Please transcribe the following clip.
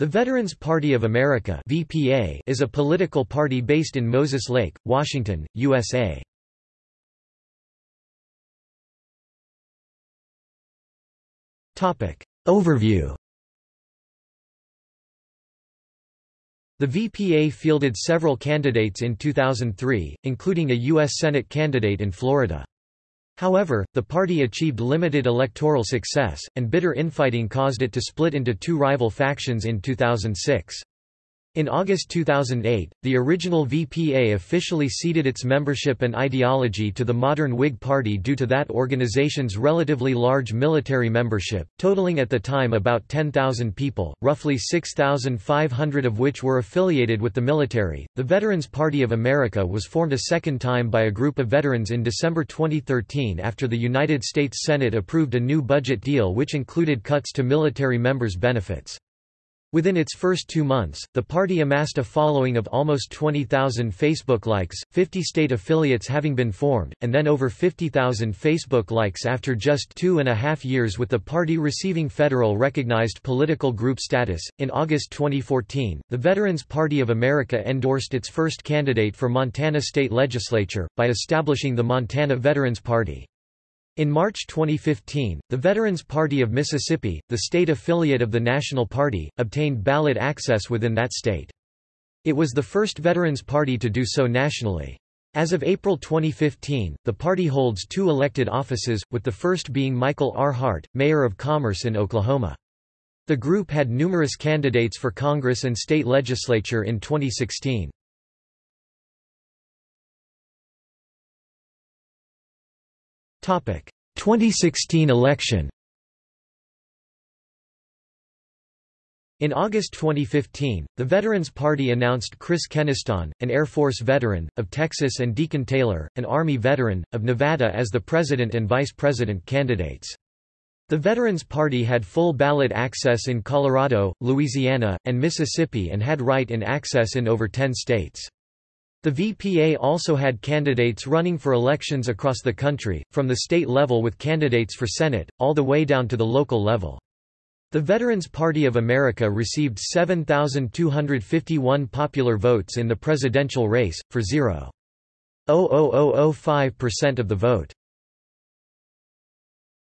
The Veterans Party of America (VPA) is a political party based in Moses Lake, Washington, USA. Topic Overview The VPA fielded several candidates in 2003, including a U.S. Senate candidate in Florida. However, the party achieved limited electoral success, and bitter infighting caused it to split into two rival factions in 2006. In August 2008, the original VPA officially ceded its membership and ideology to the modern Whig Party due to that organization's relatively large military membership, totaling at the time about 10,000 people, roughly 6,500 of which were affiliated with the military. The Veterans Party of America was formed a second time by a group of veterans in December 2013 after the United States Senate approved a new budget deal which included cuts to military members' benefits. Within its first two months, the party amassed a following of almost 20,000 Facebook likes, 50 state affiliates having been formed, and then over 50,000 Facebook likes after just two and a half years with the party receiving federal recognized political group status. In August 2014, the Veterans Party of America endorsed its first candidate for Montana state legislature, by establishing the Montana Veterans Party. In March 2015, the Veterans Party of Mississippi, the state affiliate of the National Party, obtained ballot access within that state. It was the first Veterans Party to do so nationally. As of April 2015, the party holds two elected offices, with the first being Michael R. Hart, mayor of Commerce in Oklahoma. The group had numerous candidates for Congress and state legislature in 2016. 2016 election. In August 2015, the Veterans Party announced Chris Keniston, an Air Force veteran, of Texas and Deacon Taylor, an Army veteran, of Nevada as the president and vice president candidates. The Veterans Party had full ballot access in Colorado, Louisiana, and Mississippi and had write-in access in over 10 states. The VPA also had candidates running for elections across the country, from the state level with candidates for Senate, all the way down to the local level. The Veterans Party of America received 7,251 popular votes in the presidential race, for 0.00005% of the vote.